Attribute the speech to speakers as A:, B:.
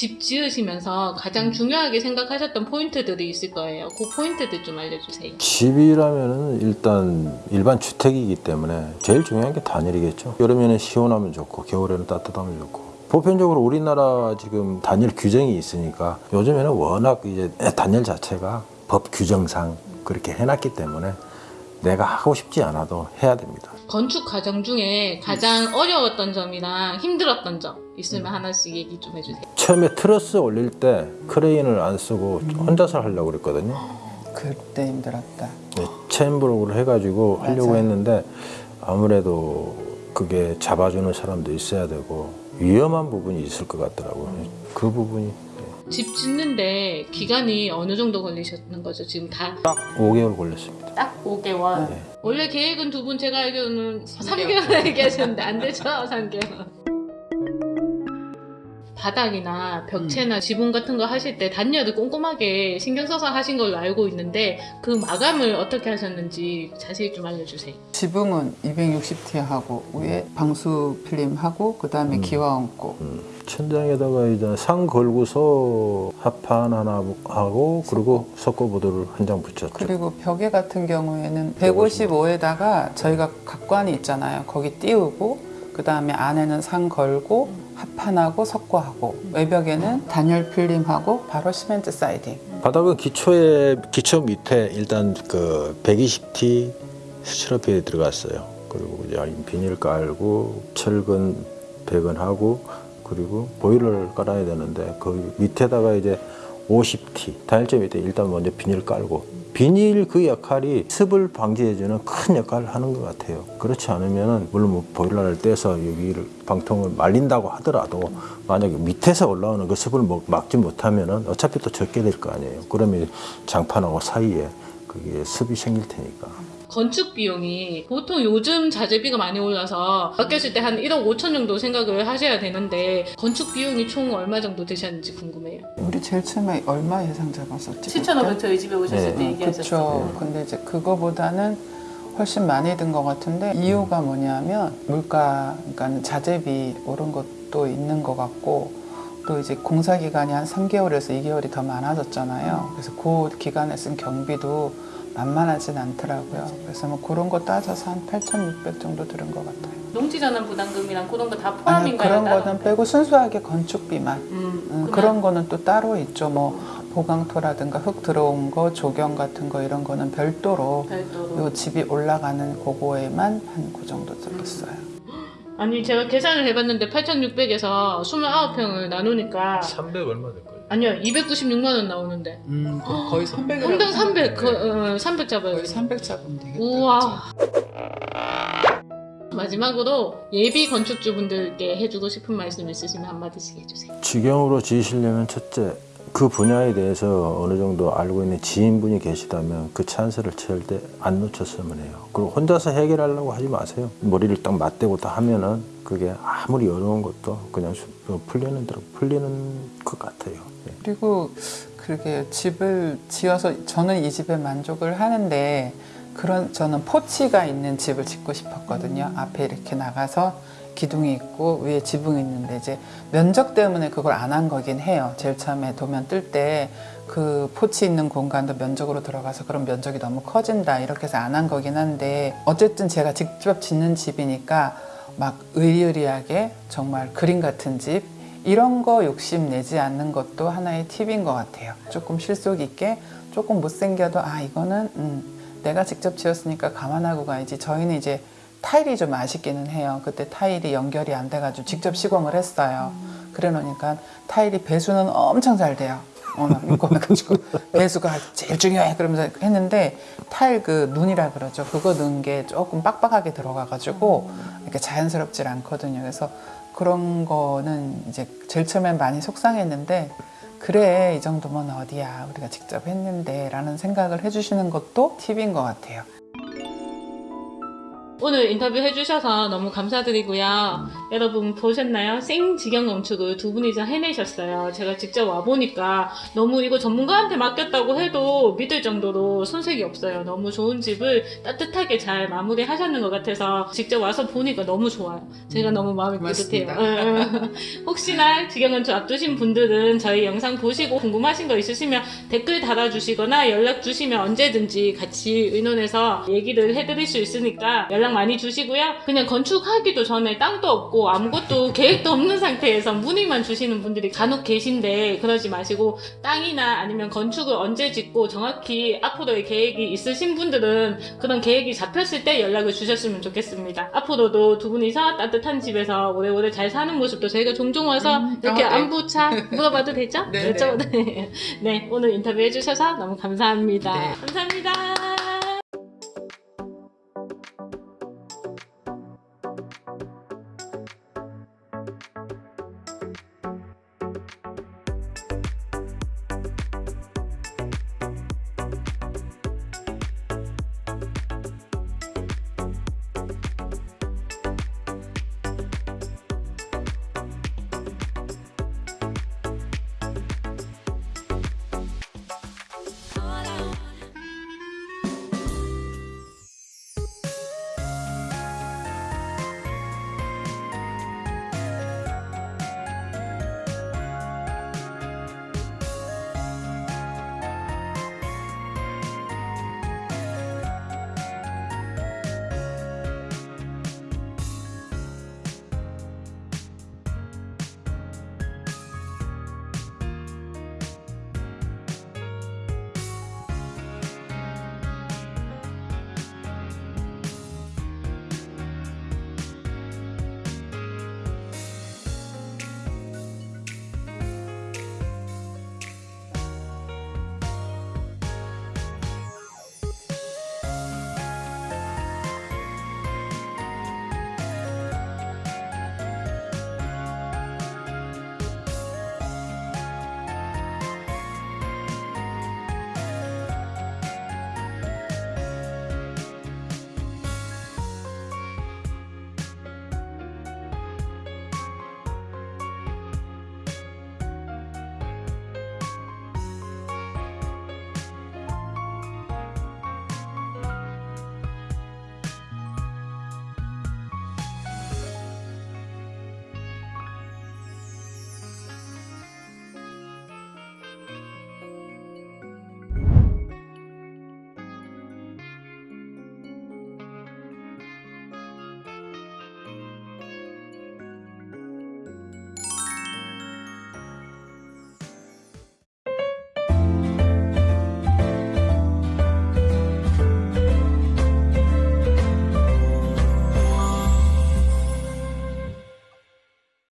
A: 집 지으시면서 가장 중요하게 생각하셨던 포인트들이 있을 거예요. 그 포인트들 좀 알려주세요.
B: 집이라면은 일단 일반 주택이기 때문에 제일 중요한 게 단열이겠죠. 여름에는 시원하면 좋고 겨울에는 따뜻하면 좋고. 보편적으로 우리나라 지금 단열 규정이 있으니까 요즘에는 워낙 이제 단열 자체가 법 규정상 그렇게 해놨기 때문에 내가 하고 싶지 않아도 해야 됩니다.
A: 건축 과정 중에 가장 어려웠던 점이랑 힘들었던 점 있으면 하나씩 얘기 좀 해주세요.
B: 처음에 트러스 올릴 때 크레인을 안 쓰고 혼자서 하려고 그랬거든요.
C: 그때 힘들었다.
B: 네, 체인브록으로 해가지고 하려고
C: 맞아요.
B: 했는데 아무래도 그게 잡아주는 사람도 있어야 되고 위험한 부분이 있을 것 같더라고요. 그 부분이
A: 집 짓는데 기간이 어느 정도 걸리셨는 거죠? 지금
B: 다딱딱 5개월 걸렸습니다.
A: 5개월.
B: 네.
A: 원래 계획은 두 분 제가 알기로는 3개월 얘기하셨는데 안 되죠? 3개월. 바닥이나 벽체나 지붕 같은 거 하실 때 단열을 꼼꼼하게 신경 써서 하신 걸로 알고 있는데 그 마감을 어떻게 하셨는지 자세히 좀 알려주세요.
C: 지붕은 260T 하고 위에 방수 필름 하고 그 다음에 기와 얹고
B: 음, 천장에다가 이제 상 걸고서 합판 하나 하고 그리고 석고보드를 한 장 붙였죠.
C: 그리고 벽에 같은 경우에는 155에다가 저희가 각관이 있잖아요. 거기 띄우고 그 다음에 안에는 상 걸고 합판하고 석고하고 외벽에는 단열 필름하고 바로 시멘트 사이딩.
B: 바닥은 기초에 기초 밑에 일단 그 120T 스티로필이 들어갔어요. 그리고 비닐 깔고 철근 배건하고 그리고 보일러를 깔아야 되는데 그 밑에다가 이제 50T 단열재 밑에 일단 먼저 비닐 깔고 비닐 그 역할이 습을 방지해주는 큰 역할을 하는 것 같아요. 그렇지 않으면은 물론 뭐 보일러를 떼서 여기를 방통을 말린다고 하더라도 만약에 밑에서 올라오는 그 습을 뭐 막지 못하면은 어차피 또 적게 될 거 아니에요. 그러면 장판하고 사이에 그게 습이 생길 테니까.
A: 건축 비용이 보통 요즘 자재비가 많이 올라서 아꼈을 때 한 1억 5천 정도 생각을 하셔야 되는데 건축 비용이 총 얼마 정도 되셨는지 궁금해요.
C: 우리 제일 처음에 얼마 예상 잡았었지?
A: 7,500 저희 집에 오셨을
B: 네.
A: 때 얘기하셨어요.
C: 그렇죠. 근데 이제 그거보다는 훨씬 많이 든 것 같은데 이유가 뭐냐면 물가, 그러니까 자재비 오른 것도 있는 것 같고 또 이제 공사 기간이 한 3개월에서 2개월이 더 많아졌잖아요. 그래서 그 기간에 쓴 경비도 만만하진 않더라고요. 그래서 뭐 그런 거 따져서 한 8,600 정도 들은 것 같아요.
A: 농지전환 부담금이랑 그런 거 다 포함인가요?
C: 그런? 거는 빼고 순수하게 건축비만
A: 음,
C: 음, 그런 거는 또 따로 있죠. 뭐 보강토라든가 흙 들어온 거, 조경 같은 거 이런 거는 별도로
A: 별도로.
C: 요 집이 올라가는 그거에만 한 그 정도 들었어요.
A: 아니 제가 계산을 해봤는데 8,600에서 29평을 나누니까
B: 300 얼마 될 거예요?
A: 아니요 296만 원 나오는데
C: 음, 거의 300.
A: 평당 300, 그, 어, 300 잡아요.
C: 거의 300 잡으면 되겠다.
A: 우와. 마지막으로 예비 건축주분들께 해주고 싶은 말씀 있으시면 한마디씩 해주세요.
B: 직영으로 지으시려면 첫째 그 분야에 대해서 어느 정도 알고 있는 지인분이 계시다면 그 찬스를 절대 안 놓쳤으면 해요. 그리고 혼자서 해결하려고 하지 마세요. 머리를 딱 맞대고 다 하면은 그게 아무리 어려운 것도 그냥 수- 어, 풀리는 대로 풀리는 것 같아요. 예.
C: 그리고 그렇게 집을 지어서 저는 이 집에 만족을 하는데 그런 저는 포치가 있는 집을 짓고 싶었거든요. 앞에 이렇게 나가서 기둥이 있고 위에 지붕이 있는데 이제 면적 때문에 그걸 안 한 거긴 해요. 제일 처음에 도면 뜰 때 그 포치 있는 공간도 면적으로 들어가서 그런 면적이 너무 커진다 이렇게 해서 안 한 거긴 한데 어쨌든 제가 직접 짓는 집이니까 막 의리의리하게 정말 그림 같은 집 이런 거 욕심 내지 않는 것도 하나의 팁인 것 같아요. 조금 실속 있게 조금 못생겨도 아 이거는 음, 내가 직접 지었으니까 감안하고 가야지. 저희는 이제 타일이 좀 아쉽기는 해요. 그때 타일이 연결이 안 돼가지고 직접 시공을 했어요. 그래 놓으니까 타일이 배수는 엄청 잘 돼요. 어, 나 궁금해가지고 배수가 제일 중요해 그러면서 했는데 타일 그 눈이라 그러죠. 그거 넣은 게 조금 빡빡하게 들어가가지고 이렇게 자연스럽질 않거든요. 그래서 그런 거는 이제 제일 처음엔 많이 속상했는데 그래 이 정도면 어디야 우리가 직접 했는데 라는 생각을 해주시는 것도 팁인 것 같아요.
A: 오늘 인터뷰 해주셔서 너무 감사드리고요. 여러분 보셨나요? 생지경 건축을 두 분이서 해내셨어요. 제가 직접 와보니까 너무 이거 전문가한테 맡겼다고 해도 믿을 정도로 손색이 없어요. 너무 좋은 집을 따뜻하게 잘 마무리하셨는 것 같아서 직접 와서 보니까 너무 좋아요. 제가 너무 마음이 뿌듯해요. 혹시나 지경 건축 앞두신 분들은 저희 영상 보시고 궁금하신 거 있으시면 댓글 달아주시거나 연락 주시면 언제든지 같이 의논해서 얘기를 해드릴 수 있으니까 연락 많이 주시고요. 그냥 건축하기도 전에 땅도 없고 아무것도 계획도 없는 상태에서 문의만 주시는 분들이 간혹 계신데 그러지 마시고 땅이나 아니면 건축을 언제 짓고 정확히 앞으로의 계획이 있으신 분들은 그런 계획이 잡혔을 때 연락을 주셨으면 좋겠습니다. 앞으로도 두 분이서 따뜻한 집에서 오래오래 잘 사는 모습도 저희가 종종 와서
C: 음,
A: 이렇게
C: 어, 네.
A: 안부차 물어봐도 되죠?
C: 네,
A: 그렇죠? 네. 네, 오늘 인터뷰 해주셔서 너무 감사합니다.
C: 네.
A: 감사합니다.